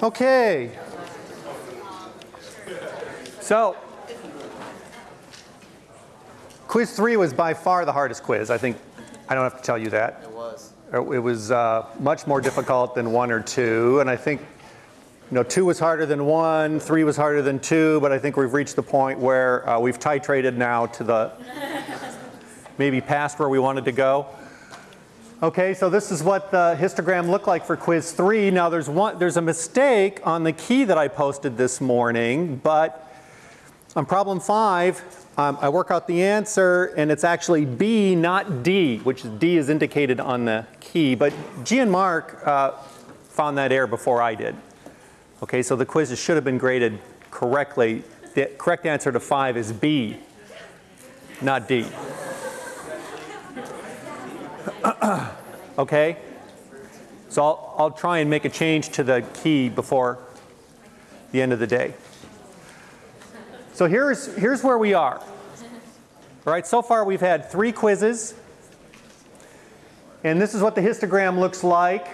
Okay. So, quiz three was by far the hardest quiz. I think I don't have to tell you that. It was. It was uh, much more difficult than one or two, and I think you know two was harder than one, three was harder than two, but I think we've reached the point where uh, we've titrated now to the maybe past where we wanted to go. Okay, so this is what the histogram looked like for quiz three. Now there's one, there's a mistake on the key that I posted this morning, but on problem five, um, I work out the answer and it's actually B, not D, which is D is indicated on the key. But G and Mark uh, found that error before I did. Okay, so the quizzes should have been graded correctly. The correct answer to five is B, not D. okay? So I'll, I'll try and make a change to the key before the end of the day. So here's, here's where we are. All right, so far we've had three quizzes. And this is what the histogram looks like.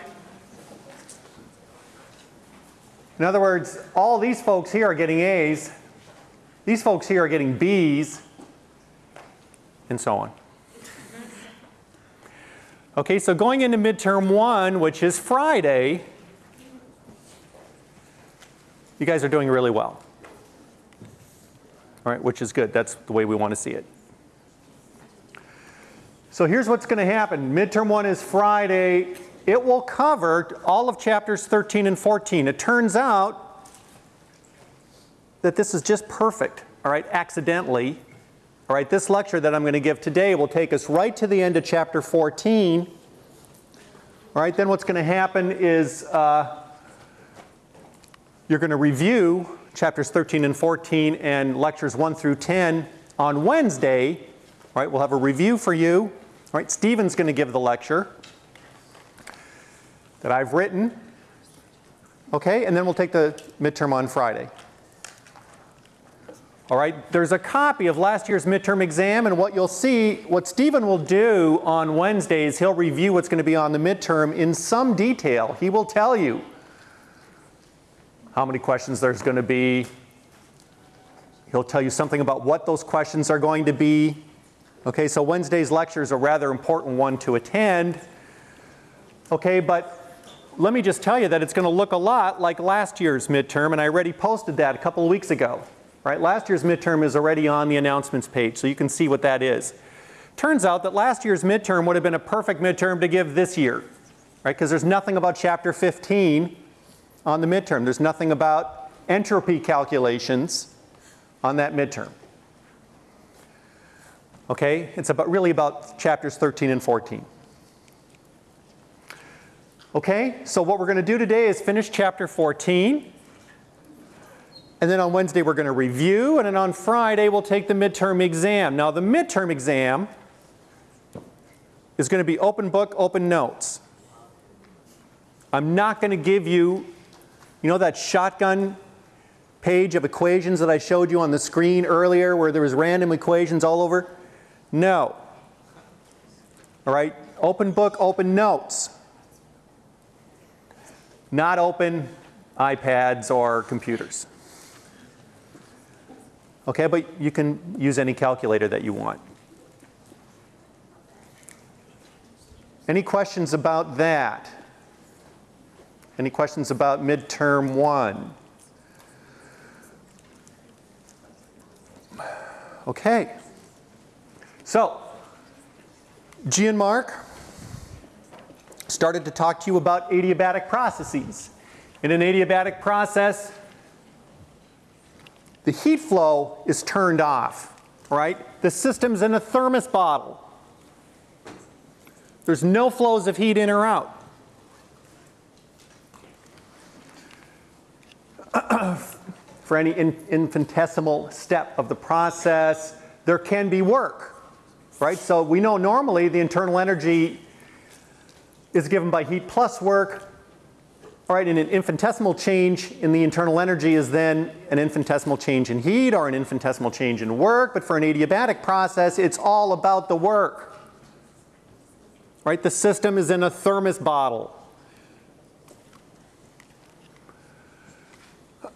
In other words, all these folks here are getting A's. These folks here are getting B's. And so on. Okay, so going into midterm one, which is Friday, you guys are doing really well. All right, which is good. That's the way we want to see it. So here's what's going to happen. Midterm one is Friday. It will cover all of chapters 13 and 14. It turns out that this is just perfect, all right, accidentally. All right, this lecture that I'm going to give today will take us right to the end of chapter 14. All right, then what's going to happen is uh, you're going to review chapters 13 and 14 and lectures 1 through 10 on Wednesday. All right, we'll have a review for you. All right, Stephen's going to give the lecture that I've written. Okay, and then we'll take the midterm on Friday. All right, there's a copy of last year's midterm exam and what you'll see, what Stephen will do on Wednesdays, he'll review what's going to be on the midterm in some detail. He will tell you how many questions there's going to be. He'll tell you something about what those questions are going to be. Okay, so Wednesday's lecture is a rather important one to attend. Okay, but let me just tell you that it's going to look a lot like last year's midterm and I already posted that a couple of weeks ago. Right? Last year's midterm is already on the announcements page, so you can see what that is. Turns out that last year's midterm would have been a perfect midterm to give this year, right? Because there's nothing about chapter 15 on the midterm. There's nothing about entropy calculations on that midterm. Okay? It's about really about chapters 13 and 14. Okay? So what we're going to do today is finish chapter 14. And then on Wednesday we're going to review, and then on Friday we'll take the midterm exam. Now the midterm exam is going to be open book, open notes. I'm not going to give you, you know that shotgun page of equations that I showed you on the screen earlier where there was random equations all over? No. All right, open book, open notes. Not open iPads or computers. Okay, but you can use any calculator that you want. Any questions about that? Any questions about midterm one? Okay. So, G and Mark started to talk to you about adiabatic processes. In an adiabatic process, the heat flow is turned off, right? The system's in a thermos bottle. There's no flows of heat in or out. For any in infinitesimal step of the process, there can be work, right? So we know normally the internal energy is given by heat plus work all right, and an infinitesimal change in the internal energy is then an infinitesimal change in heat or an infinitesimal change in work. But for an adiabatic process, it's all about the work. Right? The system is in a thermos bottle.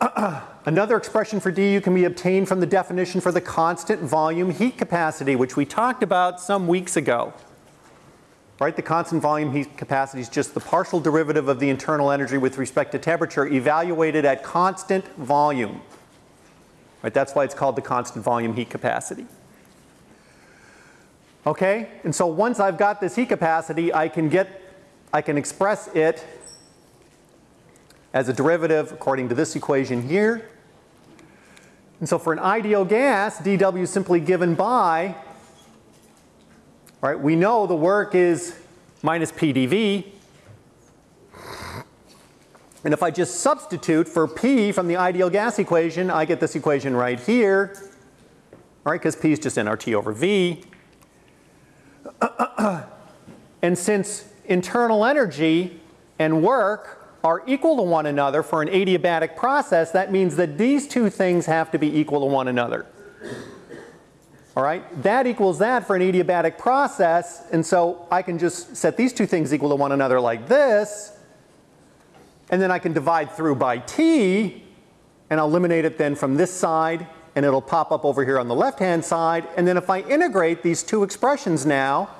Another expression for du can be obtained from the definition for the constant volume heat capacity, which we talked about some weeks ago. Right, the constant volume heat capacity is just the partial derivative of the internal energy with respect to temperature evaluated at constant volume. Right, that's why it's called the constant volume heat capacity. Okay, and so once I've got this heat capacity, I can get, I can express it as a derivative according to this equation here. And so for an ideal gas, dW is simply given by, right, we know the work is minus PdV. And if I just substitute for P from the ideal gas equation, I get this equation right here, right, because P is just nRT over V. and since internal energy and work are equal to one another for an adiabatic process, that means that these two things have to be equal to one another. All right, that equals that for an adiabatic process, and so I can just set these two things equal to one another like this, and then I can divide through by t, and I'll eliminate it then from this side, and it'll pop up over here on the left-hand side, and then if I integrate these two expressions now,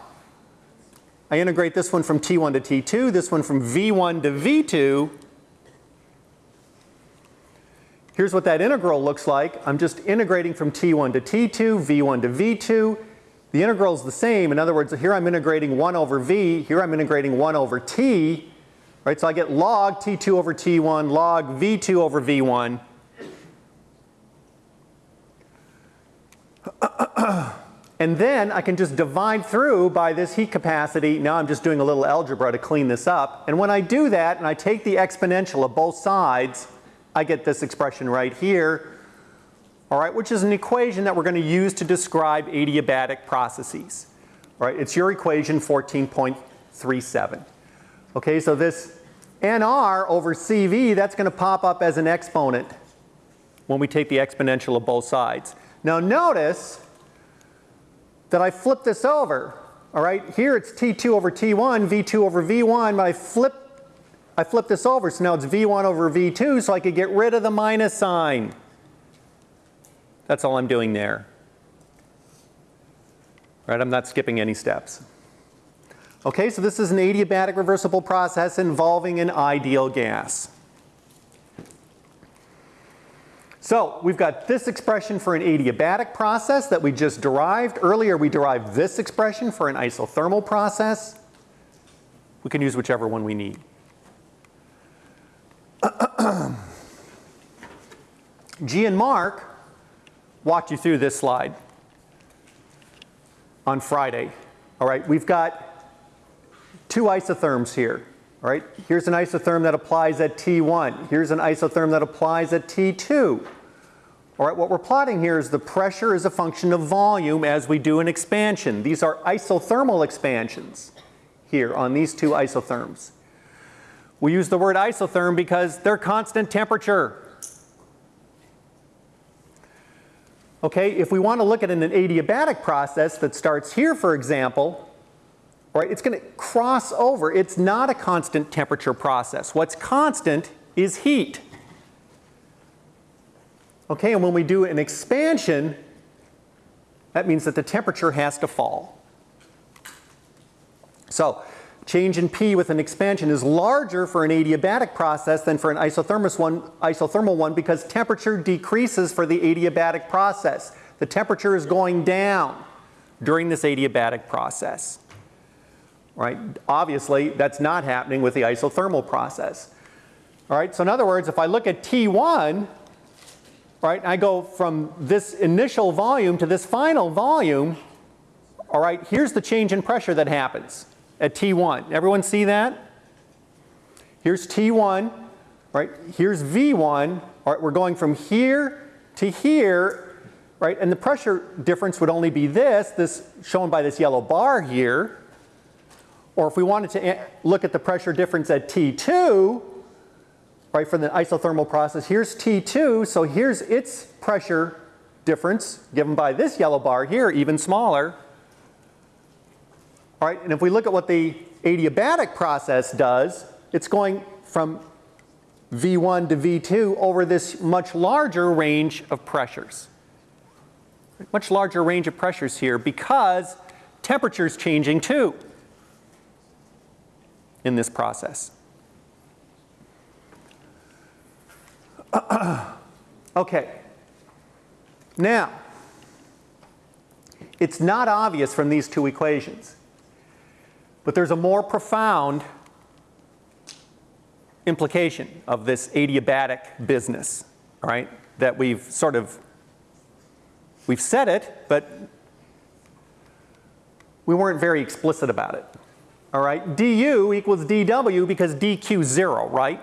I integrate this one from T1 to T2, this one from V1 to V2. Here's what that integral looks like. I'm just integrating from T1 to T2, V1 to V2. The integral is the same. In other words, here I'm integrating 1 over V, here I'm integrating 1 over T. Right, so I get log T2 over T1, log V2 over V1. And then I can just divide through by this heat capacity. Now I'm just doing a little algebra to clean this up. And when I do that and I take the exponential of both sides, I get this expression right here. All right, which is an equation that we're going to use to describe adiabatic processes. All right, it's your equation 14.37. Okay, so this nr over cv, that's going to pop up as an exponent when we take the exponential of both sides. Now notice that I flip this over. All right, here it's T2 over T1, V2 over V1, but I flip, I flip this over, so now it's V1 over V2, so I could get rid of the minus sign. That's all I'm doing there. Right, I'm not skipping any steps. Okay, so this is an adiabatic reversible process involving an ideal gas. So we've got this expression for an adiabatic process that we just derived. Earlier we derived this expression for an isothermal process. We can use whichever one we need. G and Mark walked you through this slide on Friday. All right, we've got two isotherms here. All right, here's an isotherm that applies at T1. Here's an isotherm that applies at T2. All right, what we're plotting here is the pressure is a function of volume as we do an expansion. These are isothermal expansions here on these two isotherms. We use the word isotherm because they're constant temperature. Okay, if we want to look at an adiabatic process that starts here, for example, right, it's going to cross over. It's not a constant temperature process. What's constant is heat. Okay, and when we do an expansion, that means that the temperature has to fall. So change in P with an expansion is larger for an adiabatic process than for an isothermal one, isothermal one because temperature decreases for the adiabatic process. The temperature is going down during this adiabatic process. Right? Obviously, that's not happening with the isothermal process. All right, so in other words, if I look at T1, right, I go from this initial volume to this final volume, all right, here's the change in pressure that happens at T1. Everyone see that? Here's T1, right, here's V1, all right, we're going from here to here, right, and the pressure difference would only be this, this shown by this yellow bar here, or if we wanted to look at the pressure difference at T2, right, for the isothermal process. Here's T2, so here's its pressure difference given by this yellow bar here, even smaller. All right, and if we look at what the adiabatic process does, it's going from V1 to V2 over this much larger range of pressures. Much larger range of pressures here because temperature is changing too in this process. okay. Now, it's not obvious from these two equations, but there's a more profound implication of this adiabatic business, right? That we've sort of, we've said it, but we weren't very explicit about it. All right, du equals dw because dq zero, right?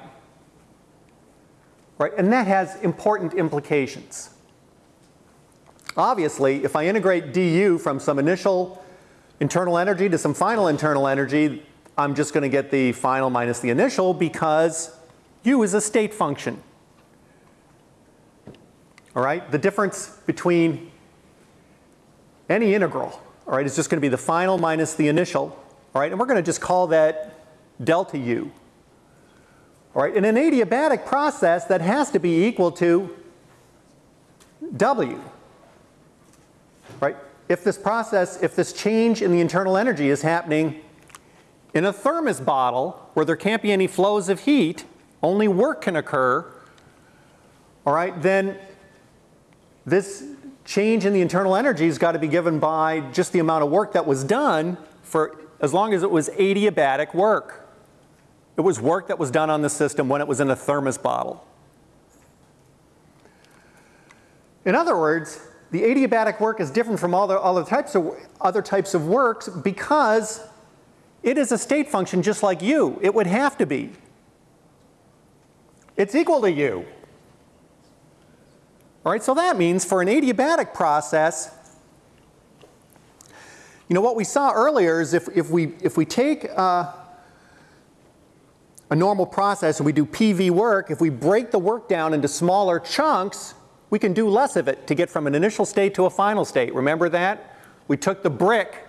Right, and that has important implications. Obviously, if I integrate du from some initial internal energy to some final internal energy, I'm just going to get the final minus the initial because u is a state function. All right, the difference between any integral, all right, is just going to be the final minus the initial, all right, and we're going to just call that delta u. All right, in an adiabatic process that has to be equal to w. If this process, if this change in the internal energy is happening in a thermos bottle where there can't be any flows of heat, only work can occur, all right, then this change in the internal energy has got to be given by just the amount of work that was done for as long as it was adiabatic work. It was work that was done on the system when it was in a thermos bottle. In other words, the adiabatic work is different from all the other types of other types of works because it is a state function just like u. It would have to be. It's equal to u. All right, so that means for an adiabatic process, you know what we saw earlier is if, if, we, if we take uh, a normal process and we do PV work, if we break the work down into smaller chunks, we can do less of it to get from an initial state to a final state. Remember that? We took the brick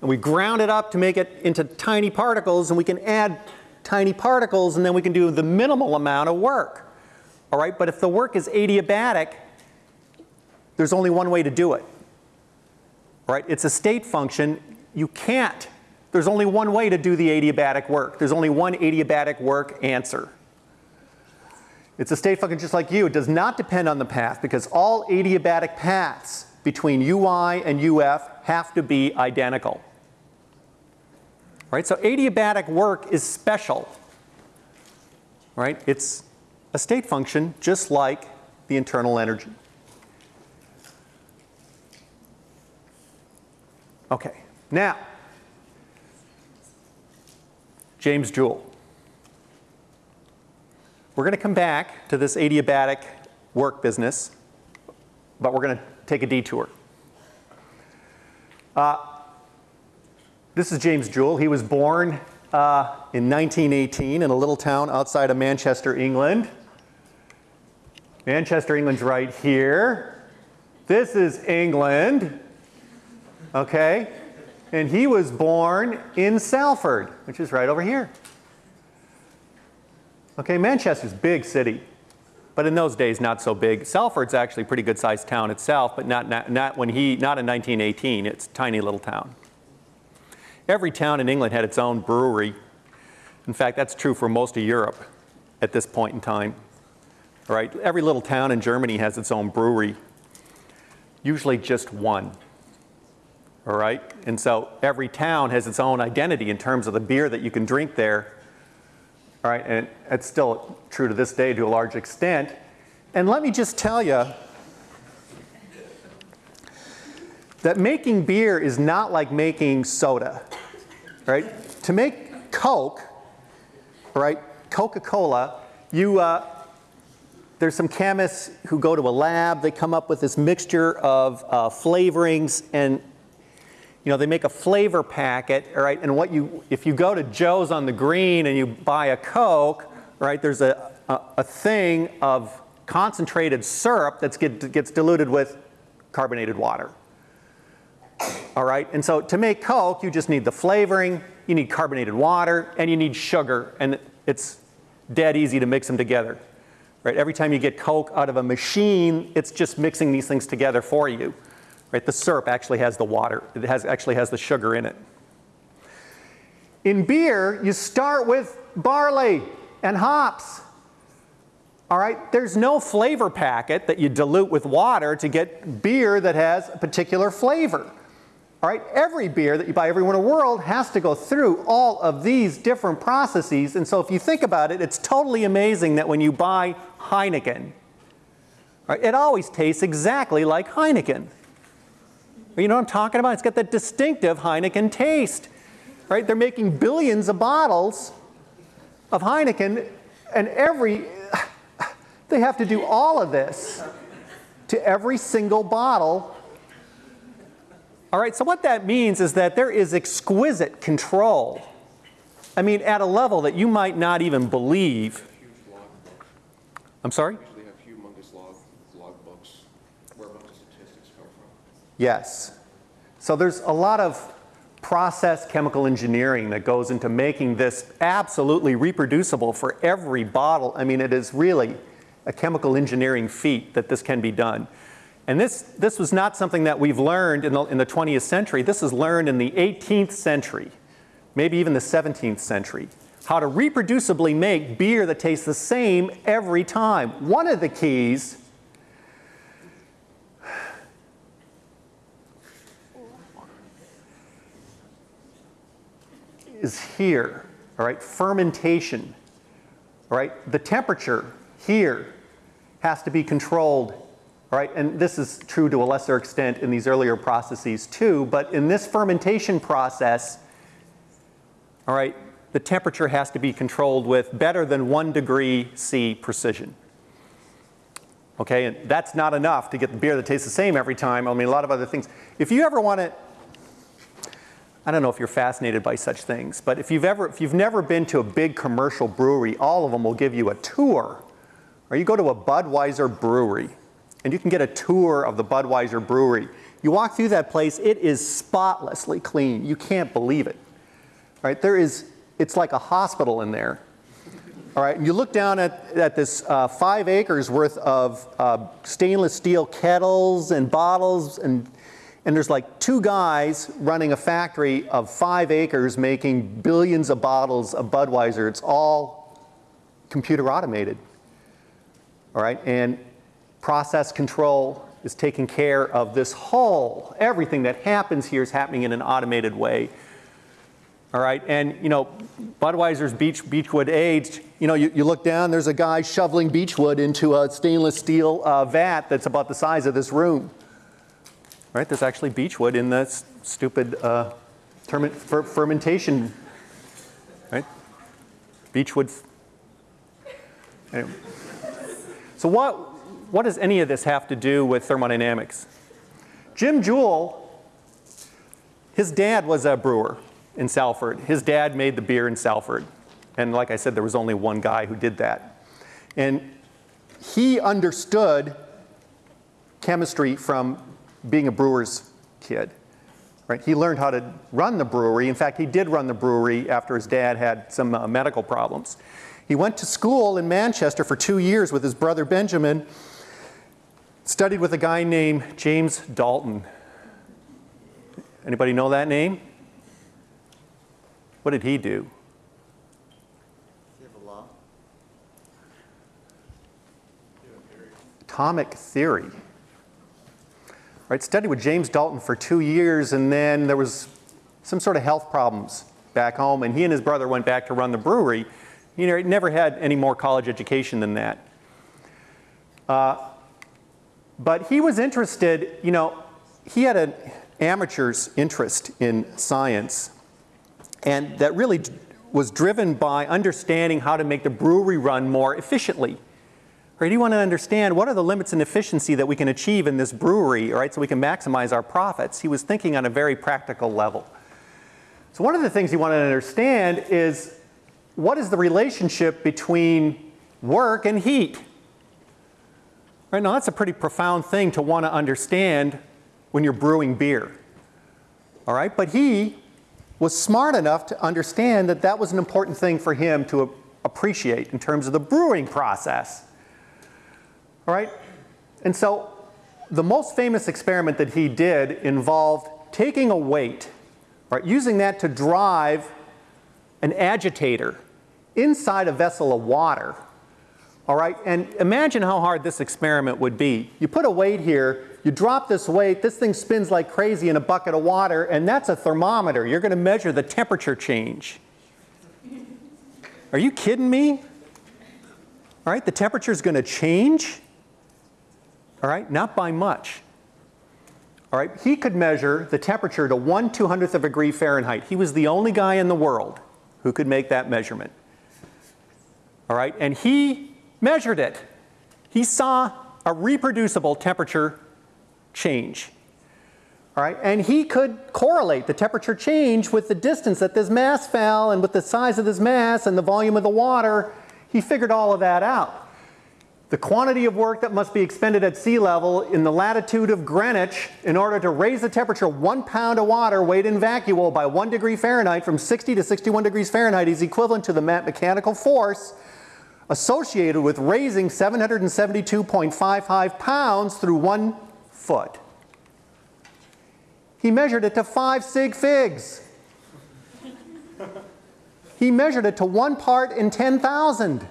and we ground it up to make it into tiny particles and we can add tiny particles and then we can do the minimal amount of work. All right, but if the work is adiabatic, there's only one way to do it. All right, it's a state function. You can't. There's only one way to do the adiabatic work. There's only one adiabatic work answer. It's a state function just like u. It does not depend on the path because all adiabatic paths between ui and uf have to be identical. Right? So adiabatic work is special. Right? It's a state function just like the internal energy. Okay. Now, James Joule. We're going to come back to this adiabatic work business, but we're going to take a detour. Uh, this is James Joule. He was born uh, in 1918 in a little town outside of Manchester, England. Manchester, England's right here. This is England. Okay? And he was born in Salford, which is right over here. Okay, Manchester's big city, but in those days not so big. Salford's actually a pretty good sized town itself, but not, not, not when he, not in 1918. It's a tiny little town. Every town in England had its own brewery. In fact, that's true for most of Europe at this point in time. All right, every little town in Germany has its own brewery, usually just one. All right, and so every town has its own identity in terms of the beer that you can drink there all right, and it's still true to this day to a large extent. And let me just tell you that making beer is not like making soda, right? To make Coke, right, Coca-Cola, you, uh, there's some chemists who go to a lab, they come up with this mixture of uh, flavorings and you know, they make a flavor packet, right? and what you, if you go to Joe's on the green and you buy a Coke, right, there's a, a, a thing of concentrated syrup that get, gets diluted with carbonated water. All right, and so to make Coke, you just need the flavoring, you need carbonated water, and you need sugar, and it's dead easy to mix them together. Right? Every time you get Coke out of a machine, it's just mixing these things together for you. Right? The syrup actually has the water. It has, actually has the sugar in it. In beer, you start with barley and hops. All right, there's no flavor packet that you dilute with water to get beer that has a particular flavor. All right, every beer that you buy everywhere in the world has to go through all of these different processes. And so if you think about it, it's totally amazing that when you buy Heineken, it always tastes exactly like Heineken. You know what I'm talking about? It's got that distinctive Heineken taste. Right? They're making billions of bottles of Heineken and every they have to do all of this to every single bottle. All right, so what that means is that there is exquisite control. I mean, at a level that you might not even believe. I'm sorry? Actually have humongous log, log books where a bunch of statistics come from. Yes. So there's a lot of process chemical engineering that goes into making this absolutely reproducible for every bottle. I mean, it is really a chemical engineering feat that this can be done. And this, this was not something that we've learned in the, in the 20th century. This is learned in the 18th century, maybe even the 17th century. How to reproducibly make beer that tastes the same every time. One of the keys is here, all right, fermentation, all right, the temperature here has to be controlled, all right, and this is true to a lesser extent in these earlier processes too, but in this fermentation process, all right, the temperature has to be controlled with better than one degree C precision. Okay, and that's not enough to get the beer that tastes the same every time. I mean, a lot of other things. If you ever want to, I don't know if you're fascinated by such things, but if you've ever, if you've never been to a big commercial brewery, all of them will give you a tour or you go to a Budweiser brewery and you can get a tour of the Budweiser brewery. You walk through that place, it is spotlessly clean. You can't believe it. Right? There is, it's like a hospital in there. All right, and you look down at, at this uh, five acres worth of uh, stainless steel kettles and bottles, and, and there's like two guys running a factory of five acres making billions of bottles of Budweiser. It's all computer automated all right? And process control is taking care of this whole, everything that happens here is happening in an automated way. All right, and you know, Budweiser's beech, beechwood aged, you know, you, you look down, there's a guy shoveling beechwood into a stainless steel uh, vat that's about the size of this room. Right, there's actually beechwood in this stupid uh, fer fermentation, right? Beechwood. Anyway. So what, what does any of this have to do with thermodynamics? Jim Joule, his dad was a brewer in Salford. His dad made the beer in Salford. And like I said, there was only one guy who did that. And he understood chemistry from being a brewer's kid. Right? He learned how to run the brewery. In fact, he did run the brewery after his dad had some uh, medical problems. He went to school in Manchester for two years with his brother Benjamin, studied with a guy named James Dalton. Anybody know that name? What did he do? Atomic theory. Right, studied with James Dalton for two years and then there was some sort of health problems back home and he and his brother went back to run the brewery You know, he never had any more college education than that. Uh, but he was interested, you know, he had an amateur's interest in science and that really was driven by understanding how to make the brewery run more efficiently. Right? He wanted to understand what are the limits in efficiency that we can achieve in this brewery, right, so we can maximize our profits. He was thinking on a very practical level. So one of the things he wanted to understand is what is the relationship between work and heat? Right now, that's a pretty profound thing to want to understand when you're brewing beer. All right, but he was smart enough to understand that that was an important thing for him to appreciate in terms of the brewing process. All right? And so the most famous experiment that he did involved taking a weight, right, using that to drive an agitator inside a vessel of water. All right, and imagine how hard this experiment would be. You put a weight here, you drop this weight, this thing spins like crazy in a bucket of water, and that's a thermometer. You're going to measure the temperature change. Are you kidding me? All right, the temperature is going to change. All right, not by much. All right, he could measure the temperature to 1 200th of a degree Fahrenheit. He was the only guy in the world who could make that measurement. All right, and he measured it. He saw a reproducible temperature change. All right, and he could correlate the temperature change with the distance that this mass fell and with the size of this mass and the volume of the water. He figured all of that out. The quantity of work that must be expended at sea level in the latitude of Greenwich in order to raise the temperature one pound of water weighed in vacuo by one degree Fahrenheit from 60 to 61 degrees Fahrenheit is equivalent to the mechanical force associated with raising 772.55 pounds through one foot. He measured it to five sig figs. he measured it to one part in 10,000.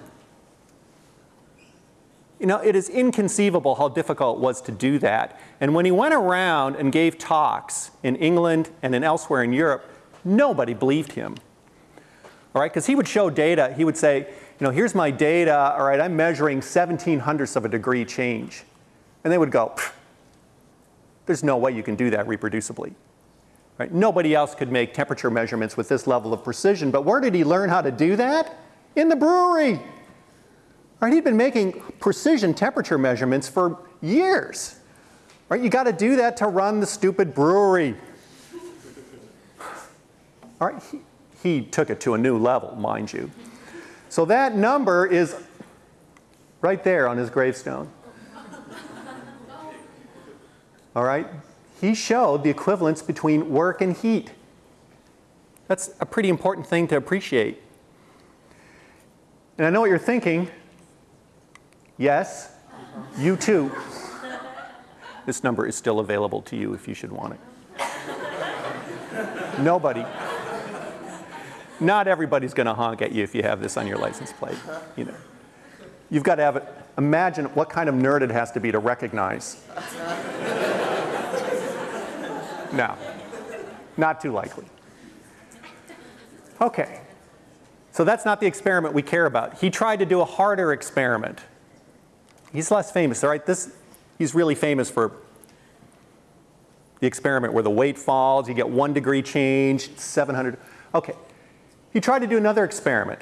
You know, it is inconceivable how difficult it was to do that. And when he went around and gave talks in England and in elsewhere in Europe, nobody believed him. All right, because he would show data, he would say, you know, here's my data, all right, I'm measuring 17 hundredths of a degree change. And they would go, there's no way you can do that reproducibly. Right? Nobody else could make temperature measurements with this level of precision, but where did he learn how to do that? In the brewery. Right, he'd been making precision temperature measurements for years. Right, you got to do that to run the stupid brewery. All right, he, he took it to a new level, mind you. So that number is right there on his gravestone. All right, he showed the equivalence between work and heat. That's a pretty important thing to appreciate. And I know what you're thinking. Yes, you too. This number is still available to you if you should want it. Nobody. Not everybody's going to honk at you if you have this on your license plate. You know, you've got to have it. Imagine what kind of nerd it has to be to recognize. no, not too likely. Okay, so that's not the experiment we care about. He tried to do a harder experiment. He's less famous, all right? This, he's really famous for the experiment where the weight falls, you get one degree change, 700. Okay, he tried to do another experiment,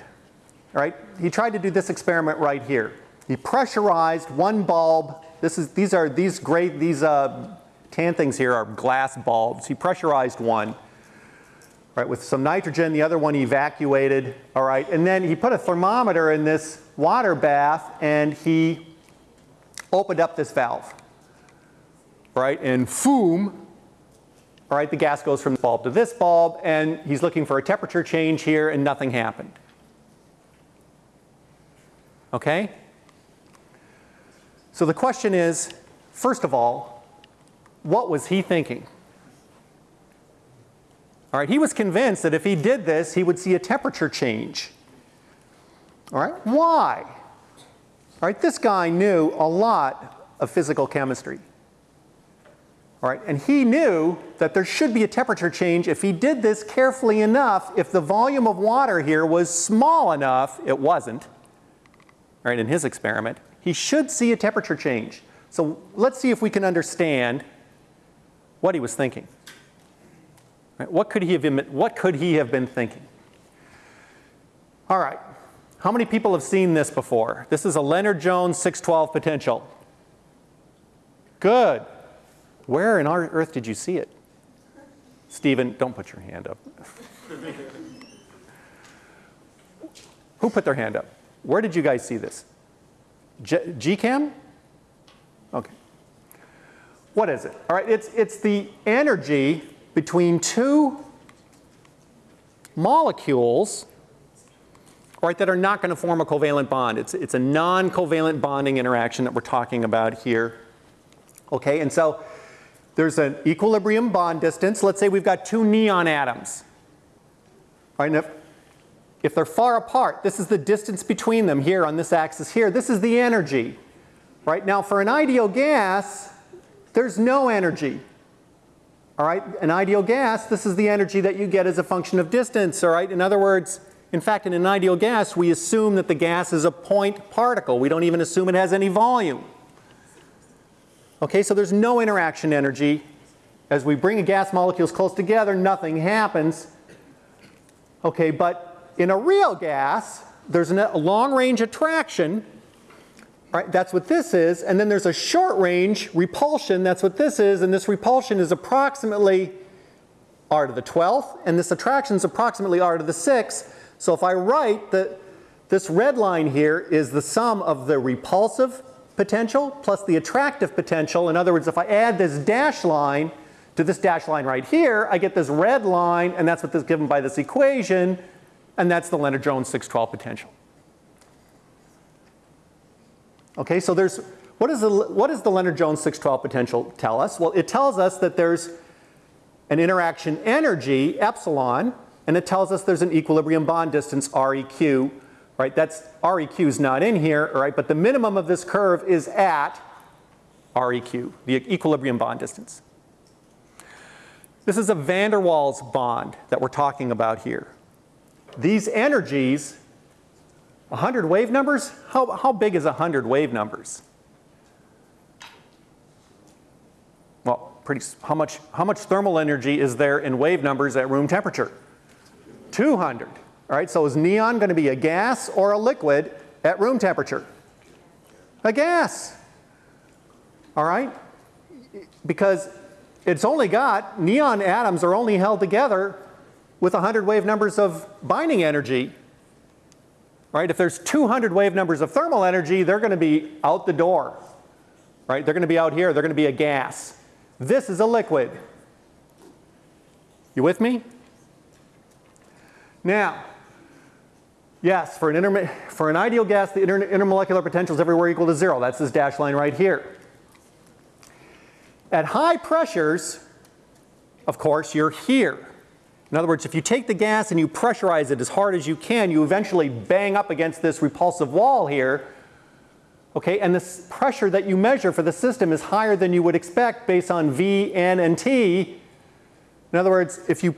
all right? He tried to do this experiment right here. He pressurized one bulb. This is, these are, these great, these uh, tan things here are glass bulbs. He pressurized one, right, with some nitrogen, the other one he evacuated, all right? And then he put a thermometer in this water bath and he opened up this valve, right? And foom, all right, the gas goes from this bulb to this bulb, and he's looking for a temperature change here, and nothing happened. Okay? So the question is, first of all, what was he thinking? All right, he was convinced that if he did this, he would see a temperature change. All right, why? All right, this guy knew a lot of physical chemistry. All right, and he knew that there should be a temperature change if he did this carefully enough, if the volume of water here was small enough, it wasn't, all right, in his experiment, he should see a temperature change. So let's see if we can understand what he was thinking. Right, what, could he have been, what could he have been thinking? All right, how many people have seen this before? This is a Lennard-Jones 612 potential. Good. Where in our earth did you see it? Stephen, don't put your hand up. Who put their hand up? Where did you guys see this? G- GChem? Okay. What is it? All right, it's, it's the energy between two molecules right, that are not going to form a covalent bond. It's, it's a non-covalent bonding interaction that we're talking about here. Okay, and so there's an equilibrium bond distance. Let's say we've got two neon atoms. Right, and if, if they're far apart, this is the distance between them here on this axis here. This is the energy. Right now, for an ideal gas, there's no energy. All right, an ideal gas, this is the energy that you get as a function of distance. All right, in other words, in fact, in an ideal gas, we assume that the gas is a point particle. We don't even assume it has any volume. Okay, so there's no interaction energy. As we bring gas molecules close together, nothing happens. Okay, but in a real gas, there's a long range attraction. Right, that's what this is. And then there's a short range repulsion. That's what this is. And this repulsion is approximately r to the 12th. And this attraction is approximately r to the 6th. So if I write that this red line here is the sum of the repulsive potential plus the attractive potential. In other words, if I add this dash line to this dash line right here, I get this red line, and that's what is given by this equation, and that's the Lennard-Jones 612 potential. Okay, so there's, what, is the, what does the Lennard-Jones 612 potential tell us? Well, it tells us that there's an interaction energy, epsilon, and it tells us there's an equilibrium bond distance, REQ, right? That's, REQ is not in here, right? But the minimum of this curve is at REQ, the equilibrium bond distance. This is a van der Waals bond that we're talking about here. These energies, 100 wave numbers, how, how big is 100 wave numbers? Well, pretty, how much, how much thermal energy is there in wave numbers at room temperature? 200. All right, so is neon going to be a gas or a liquid at room temperature? A gas. All right? Because it's only got, neon atoms are only held together with 100 wave numbers of binding energy. Right? If there's 200 wave numbers of thermal energy, they're going to be out the door. Right? They're going to be out here. They're going to be a gas. This is a liquid. You with me? Now, yes, for an, for an ideal gas, the inter intermolecular potential is everywhere equal to zero. That's this dash line right here. At high pressures, of course, you're here. In other words, if you take the gas and you pressurize it as hard as you can, you eventually bang up against this repulsive wall here. Okay, and the pressure that you measure for the system is higher than you would expect based on V, N, and T. In other words, if you,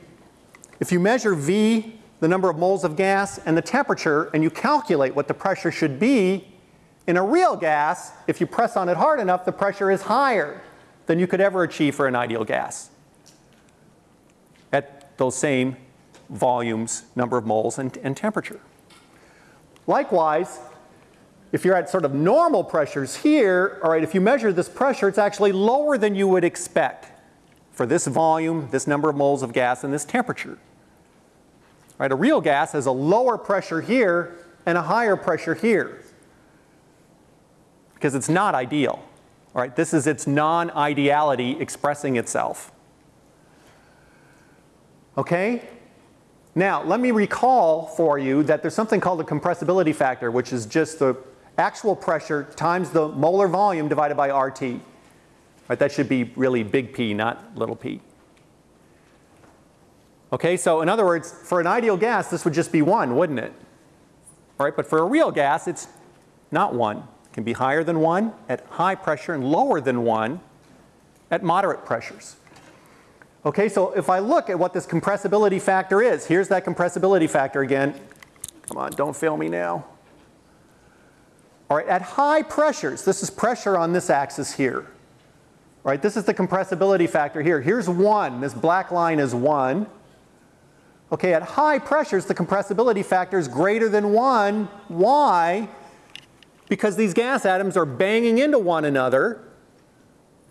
if you measure V the number of moles of gas and the temperature and you calculate what the pressure should be, in a real gas, if you press on it hard enough, the pressure is higher than you could ever achieve for an ideal gas at those same volumes, number of moles, and, and temperature. Likewise, if you're at sort of normal pressures here, all right, if you measure this pressure, it's actually lower than you would expect for this volume, this number of moles of gas, and this temperature. Right? A real gas has a lower pressure here and a higher pressure here because it's not ideal. All right? This is its non-ideality expressing itself. Okay? Now, let me recall for you that there's something called a compressibility factor, which is just the actual pressure times the molar volume divided by RT. Right? That should be really big P, not little p. Okay, so in other words, for an ideal gas, this would just be one, wouldn't it? All right, but for a real gas, it's not one. It can be higher than one at high pressure and lower than one at moderate pressures. Okay, so if I look at what this compressibility factor is, here's that compressibility factor again. Come on, don't fail me now. All right, at high pressures, this is pressure on this axis here. All right, this is the compressibility factor here. Here's one, this black line is one. Okay, at high pressures, the compressibility factor is greater than 1. Why? Because these gas atoms are banging into one another.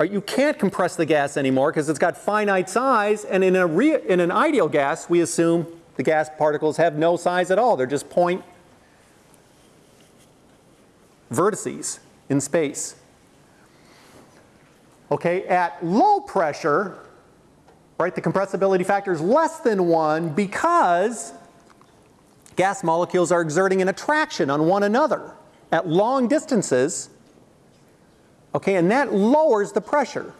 You can't compress the gas anymore because it's got finite size. And in, a in an ideal gas, we assume the gas particles have no size at all. They're just point vertices in space. Okay, at low pressure, right? The compressibility factor is less than 1 because gas molecules are exerting an attraction on one another at long distances. Okay, and that lowers the pressure.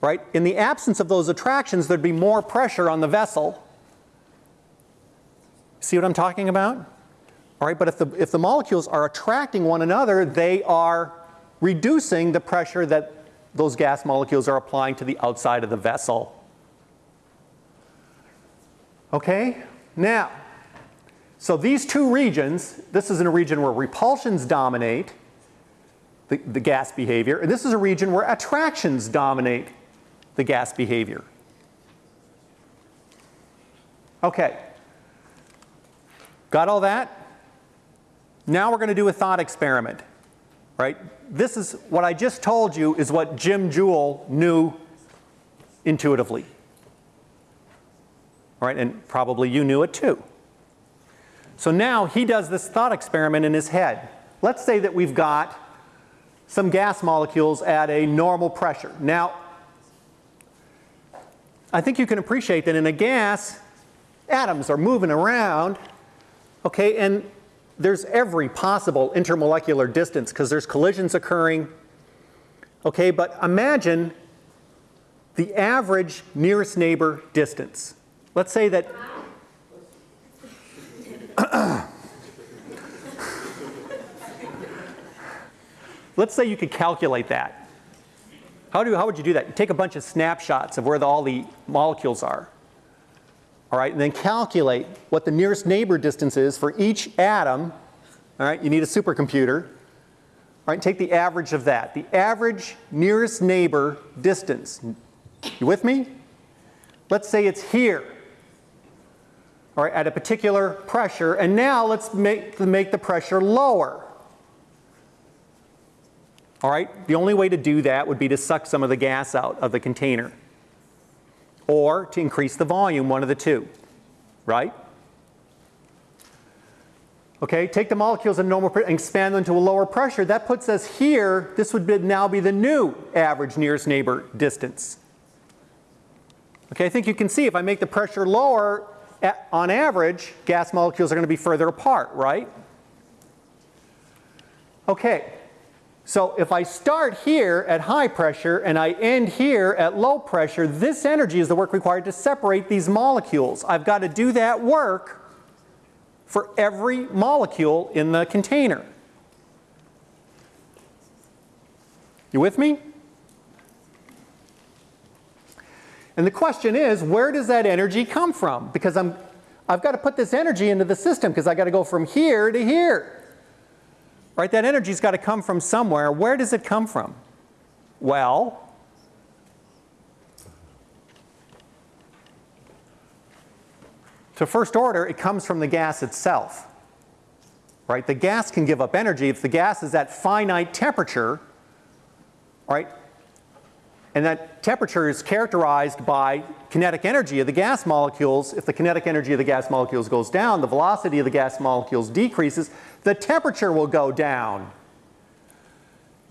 Right? In the absence of those attractions, there'd be more pressure on the vessel. See what I'm talking about? All right, but if the, if the molecules are attracting one another, they are reducing the pressure that those gas molecules are applying to the outside of the vessel. Okay, now, so these two regions, this is in a region where repulsions dominate the, the gas behavior, and this is a region where attractions dominate the gas behavior. Okay, got all that? Now we're going to do a thought experiment, right? This is what I just told you is what Jim Joule knew intuitively. All right, and probably you knew it too. So now he does this thought experiment in his head. Let's say that we've got some gas molecules at a normal pressure. Now, I think you can appreciate that in a gas, atoms are moving around, okay, and there's every possible intermolecular distance because there's collisions occurring. Okay, but imagine the average nearest neighbor distance. Let's say that Let's say you could calculate that. How, do, how would you do that? You take a bunch of snapshots of where the, all the molecules are. All right, and then calculate what the nearest neighbor distance is for each atom. All right, you need a supercomputer. All right, take the average of that. The average nearest neighbor distance. You with me? Let's say it's here. All right, at a particular pressure, and now let's make, make the pressure lower. All right, the only way to do that would be to suck some of the gas out of the container or to increase the volume, one of the two, right? Okay, take the molecules at normal and expand them to a lower pressure. That puts us here, this would be, now be the new average nearest neighbor distance. Okay, I think you can see if I make the pressure lower, on average, gas molecules are going to be further apart, right? Okay, so if I start here at high pressure and I end here at low pressure, this energy is the work required to separate these molecules. I've got to do that work for every molecule in the container. You with me? And the question is, where does that energy come from? Because I'm, I've got to put this energy into the system because I've got to go from here to here. Right? That energy's got to come from somewhere. Where does it come from? Well, to first order, it comes from the gas itself. Right? The gas can give up energy. If the gas is at finite temperature, right, and that temperature is characterized by kinetic energy of the gas molecules. If the kinetic energy of the gas molecules goes down, the velocity of the gas molecules decreases, the temperature will go down.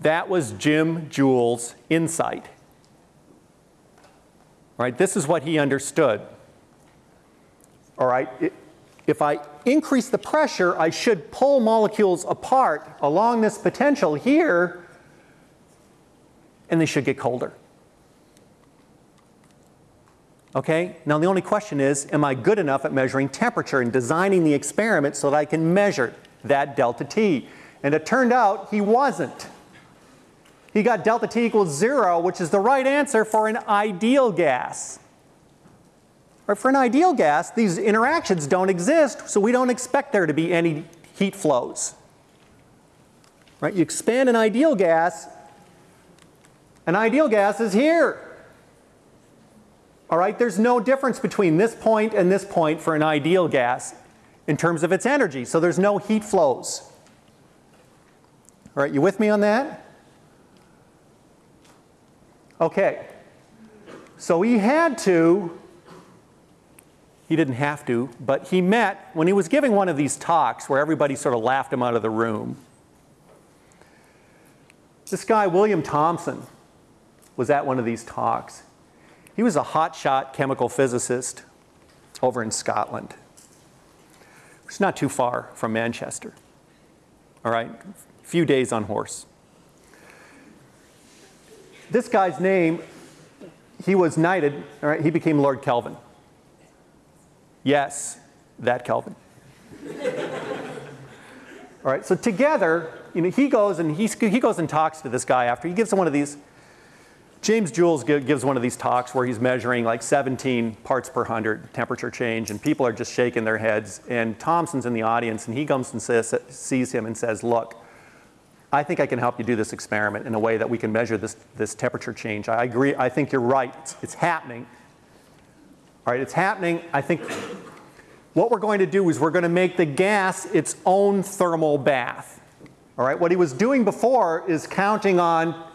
That was Jim Joule's insight. Right? This is what he understood. All right? If I increase the pressure, I should pull molecules apart along this potential here, and they should get colder. Okay, now the only question is, am I good enough at measuring temperature and designing the experiment so that I can measure that delta T? And it turned out he wasn't. He got delta T equals zero, which is the right answer for an ideal gas. Right, for an ideal gas, these interactions don't exist, so we don't expect there to be any heat flows. Right, you expand an ideal gas, an ideal gas is here. All right, there's no difference between this point and this point for an ideal gas in terms of its energy, so there's no heat flows. All right, you with me on that? Okay, so he had to, he didn't have to, but he met, when he was giving one of these talks where everybody sort of laughed him out of the room, this guy, William Thomson, was at one of these talks. He was a hotshot chemical physicist over in Scotland. It's not too far from Manchester. All right, a few days on horse. This guy's name, he was knighted, all right, he became Lord Kelvin. Yes, that Kelvin. all right, so together, you know, he goes and he, he goes and talks to this guy after. He gives him one of these, James Jules gives one of these talks where he's measuring like 17 parts per hundred temperature change, and people are just shaking their heads. And Thomson's in the audience, and he comes and says, sees him and says, Look, I think I can help you do this experiment in a way that we can measure this, this temperature change. I agree, I think you're right, it's, it's happening. All right, it's happening. I think what we're going to do is we're going to make the gas its own thermal bath. All right, what he was doing before is counting on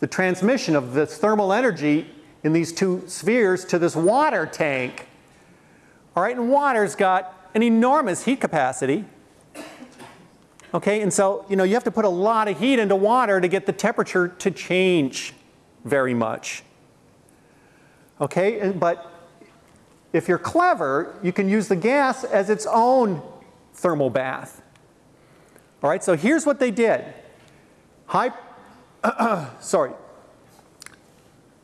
the transmission of this thermal energy in these two spheres to this water tank. All right, and water's got an enormous heat capacity. Okay, and so, you know, you have to put a lot of heat into water to get the temperature to change very much. Okay, and, but if you're clever, you can use the gas as its own thermal bath. All right, so here's what they did. High, sorry.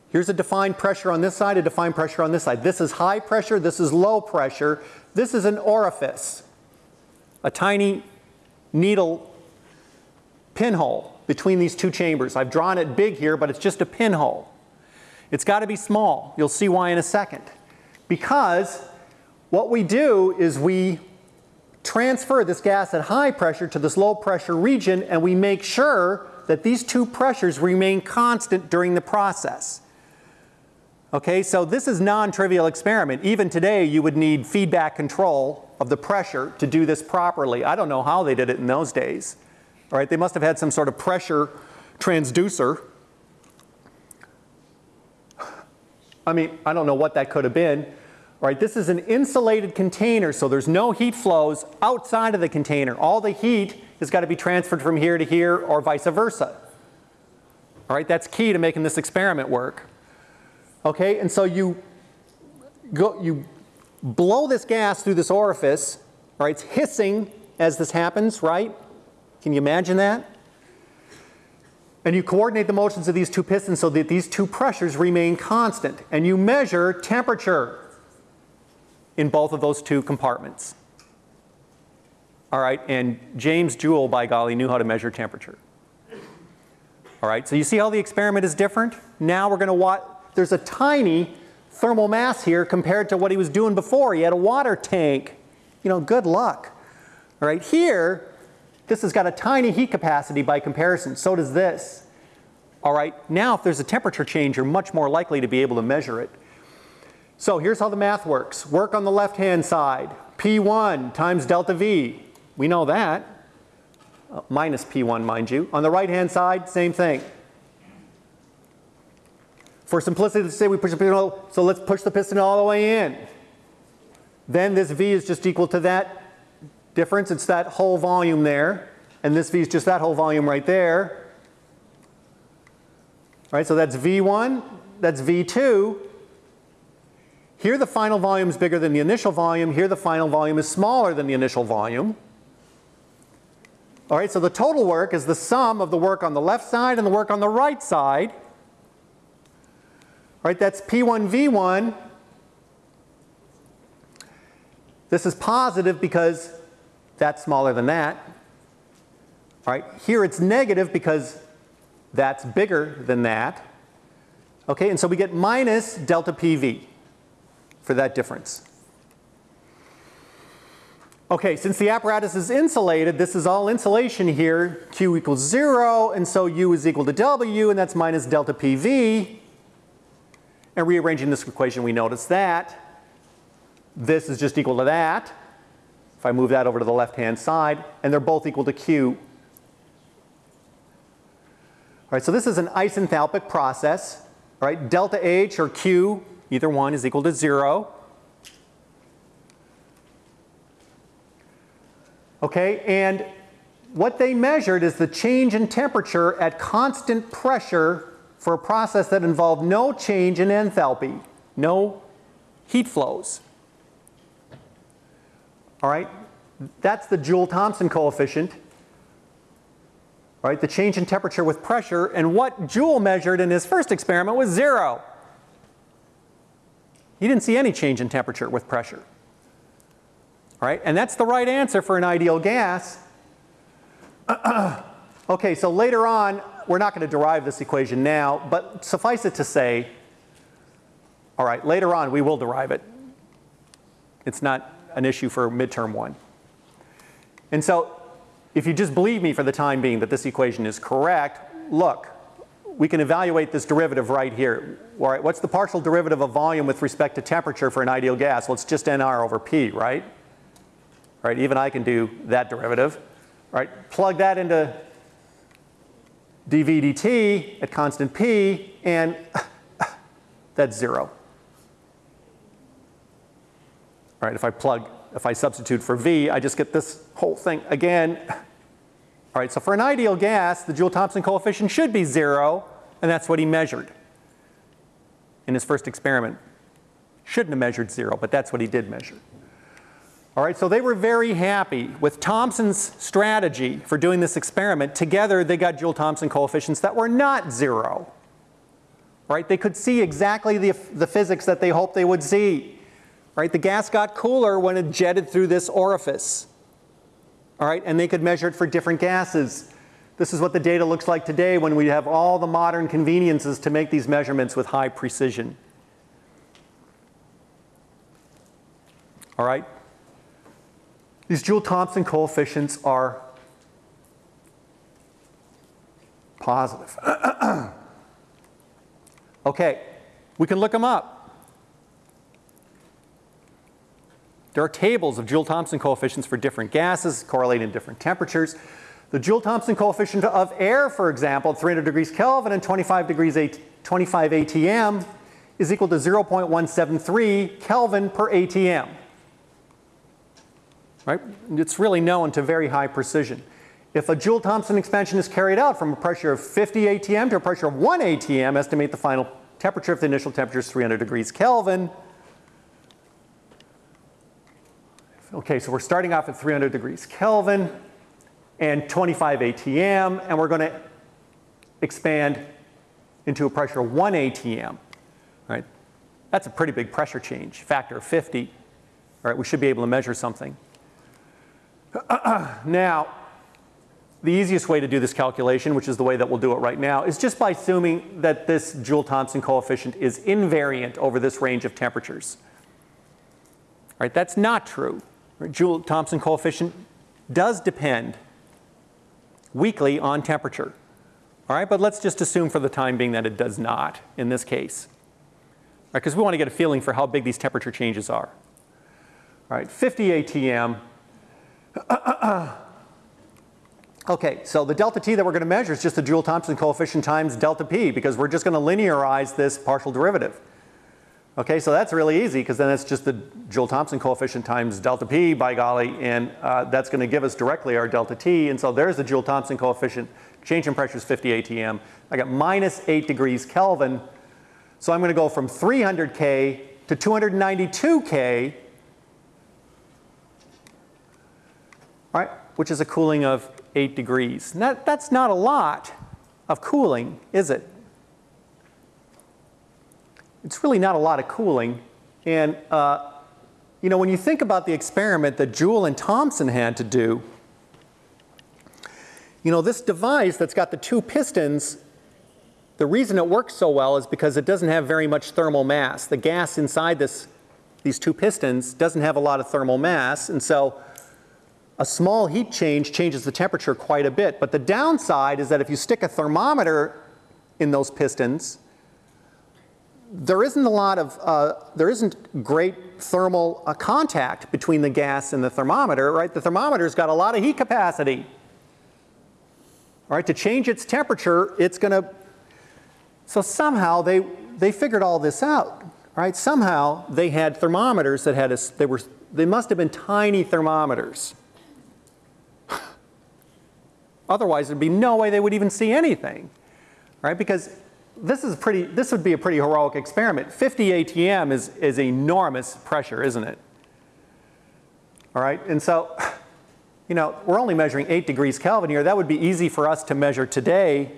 Here's a defined pressure on this side, a defined pressure on this side. This is high pressure, this is low pressure. This is an orifice, a tiny needle pinhole between these two chambers. I've drawn it big here, but it's just a pinhole. It's got to be small. You'll see why in a second. Because what we do is we transfer this gas at high pressure to this low pressure region and we make sure that these two pressures remain constant during the process. Okay, so this is non-trivial experiment. Even today you would need feedback control of the pressure to do this properly. I don't know how they did it in those days. All right, they must have had some sort of pressure transducer. I mean, I don't know what that could have been. All right, this is an insulated container, so there's no heat flows outside of the container. All the heat has got to be transferred from here to here or vice versa. All right, that's key to making this experiment work. Okay, and so you go, you blow this gas through this orifice, right? It's hissing as this happens, right? Can you imagine that? And you coordinate the motions of these two pistons so that these two pressures remain constant. And you measure temperature in both of those two compartments. All right, and James Joule, by golly, knew how to measure temperature. All right, so you see how the experiment is different? Now we're going to watch, there's a tiny thermal mass here compared to what he was doing before. He had a water tank. You know, good luck. All right, here, this has got a tiny heat capacity by comparison. So does this. All right, now if there's a temperature change, you're much more likely to be able to measure it. So here's how the math works. Work on the left-hand side. P1 times delta V. We know that. Uh, minus P1, mind you. On the right-hand side, same thing. For simplicity's sake, we push the piston, all, so let's push the piston all the way in. Then this V is just equal to that difference. It's that whole volume there. And this V is just that whole volume right there. All right, so that's V1, that's V2. Here the final volume is bigger than the initial volume. Here the final volume is smaller than the initial volume. All right, so the total work is the sum of the work on the left side and the work on the right side. All right, that's P1 V1. This is positive because that's smaller than that. All right, here it's negative because that's bigger than that. Okay, and so we get minus delta PV for that difference. Okay, since the apparatus is insulated, this is all insulation here. Q equals 0, and so U is equal to W, and that's minus delta PV. And rearranging this equation, we notice that. This is just equal to that. If I move that over to the left-hand side, and they're both equal to Q. All right, so this is an isenthalpic process. All right, delta H or Q, either one, is equal to 0. Okay, and what they measured is the change in temperature at constant pressure for a process that involved no change in enthalpy, no heat flows. All right, That's the Joule-Thomson coefficient, right? The change in temperature with pressure, and what Joule measured in his first experiment was zero. He didn't see any change in temperature with pressure. Right, and that's the right answer for an ideal gas. okay, so later on, we're not going to derive this equation now, but suffice it to say, all right, later on we will derive it. It's not an issue for midterm one. And so if you just believe me for the time being that this equation is correct, look, we can evaluate this derivative right here. All right, what's the partial derivative of volume with respect to temperature for an ideal gas? Well, it's just nR over P, right? Right, even I can do that derivative. Right, plug that into dV dt at constant P, and that's zero. All right, if I plug, if I substitute for V, I just get this whole thing again. All right, so for an ideal gas, the Joule-Thomson coefficient should be zero, and that's what he measured in his first experiment. Shouldn't have measured zero, but that's what he did measure. All right, so they were very happy with Thomson's strategy for doing this experiment. Together, they got Joule-Thomson coefficients that were not zero. Right, they could see exactly the, the physics that they hoped they would see. Right, the gas got cooler when it jetted through this orifice. All right, and they could measure it for different gases. This is what the data looks like today when we have all the modern conveniences to make these measurements with high precision. All right, these Joule-Thomson coefficients are positive. okay, we can look them up. There are tables of Joule-Thomson coefficients for different gases correlating different temperatures. The Joule-Thomson coefficient of air, for example, at 300 degrees Kelvin and 25 degrees 25 ATM is equal to 0.173 Kelvin per ATM. Right? It's really known to very high precision. If a Joule-Thomson expansion is carried out from a pressure of 50 ATM to a pressure of 1 ATM, estimate the final temperature if the initial temperature is 300 degrees Kelvin. Okay, so we're starting off at 300 degrees Kelvin and 25 ATM, and we're going to expand into a pressure of 1 ATM. Right? That's a pretty big pressure change, factor of 50. All right, we should be able to measure something. now, the easiest way to do this calculation, which is the way that we'll do it right now, is just by assuming that this Joule-Thomson coefficient is invariant over this range of temperatures. All right, that's not true. Joule-Thomson coefficient does depend weakly on temperature. All right, but let's just assume for the time being that it does not in this case. Because we want to get a feeling for how big these temperature changes are. All right, 50 ATM. okay, so the delta T that we're going to measure is just the Joule-Thomson coefficient times delta P because we're just going to linearize this partial derivative. Okay, so that's really easy because then it's just the Joule-Thomson coefficient times delta P by golly, and uh, that's going to give us directly our delta T. And so there's the Joule-Thomson coefficient. Change in pressure is 50 atm. I got minus 8 degrees Kelvin. So I'm going to go from 300K to 292K, right, which is a cooling of 8 degrees. That, that's not a lot of cooling, is it? it's really not a lot of cooling. And uh, you know, when you think about the experiment that Joule and Thomson had to do, you know, this device that's got the two pistons, the reason it works so well is because it doesn't have very much thermal mass. The gas inside this, these two pistons doesn't have a lot of thermal mass, and so a small heat change changes the temperature quite a bit. But the downside is that if you stick a thermometer in those pistons, there isn't a lot of, uh, there isn't great thermal uh, contact between the gas and the thermometer, right? The thermometer's got a lot of heat capacity. All right, to change its temperature, it's going to, so somehow they, they figured all this out, right? Somehow they had thermometers that had a, they were, they must have been tiny thermometers. Otherwise, there'd be no way they would even see anything, right? Because this is pretty, this would be a pretty heroic experiment. 50 ATM is, is enormous pressure, isn't it? All right, and so you know, we're only measuring 8 degrees Kelvin here. That would be easy for us to measure today.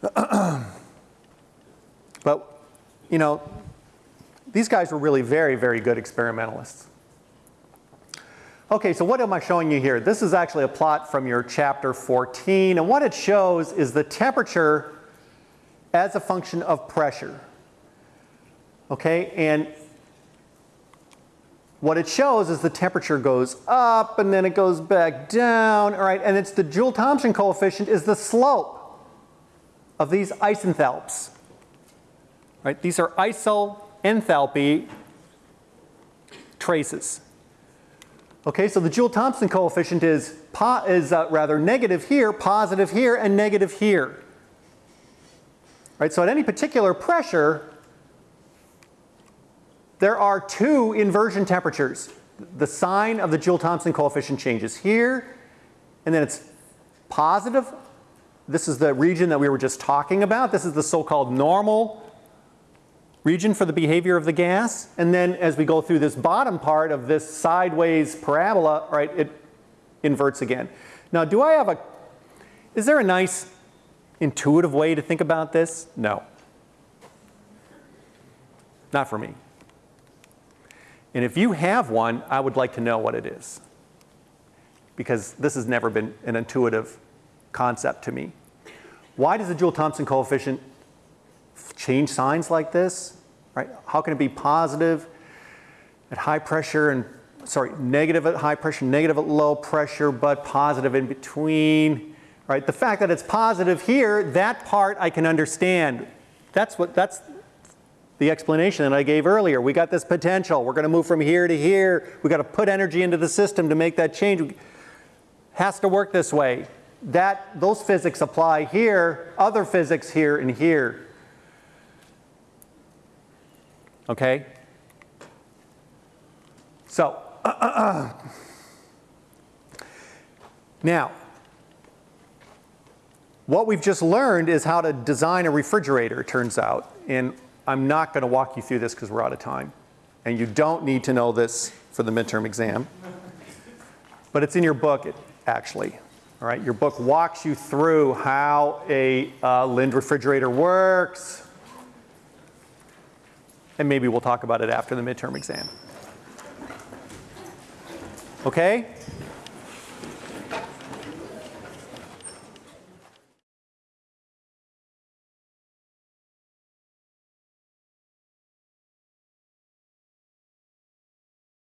but, you know, these guys were really very, very good experimentalists. Okay, so what am I showing you here? This is actually a plot from your chapter 14, and what it shows is the temperature as a function of pressure. Okay, and what it shows is the temperature goes up and then it goes back down, all right, and it's the Joule-Thomson coefficient is the slope of these isenthalps. Right, these are isoenthalpy traces. Okay, so the Joule-Thomson coefficient is, is uh, rather negative here, positive here, and negative here. Right, so at any particular pressure, there are two inversion temperatures. The sign of the Joule-Thomson coefficient changes here, and then it's positive. This is the region that we were just talking about. This is the so-called normal region for the behavior of the gas. And then as we go through this bottom part of this sideways parabola, right, it inverts again. Now, do I have a, is there a nice intuitive way to think about this? No. Not for me. And if you have one, I would like to know what it is. Because this has never been an intuitive concept to me. Why does the Joule-Thomson coefficient change signs like this? Right? How can it be positive at high pressure and sorry, negative at high pressure, negative at low pressure, but positive in between? Right? The fact that it's positive here, that part I can understand. That's what that's the explanation that I gave earlier. We got this potential. We're going to move from here to here. We got to put energy into the system to make that change. Has to work this way. That those physics apply here, other physics here and here. Okay? So, now, what we've just learned is how to design a refrigerator, turns out. And I'm not going to walk you through this because we're out of time. And you don't need to know this for the midterm exam. But it's in your book, actually. All right, your book walks you through how a uh, Linde refrigerator works. And maybe we'll talk about it after the midterm exam. Okay?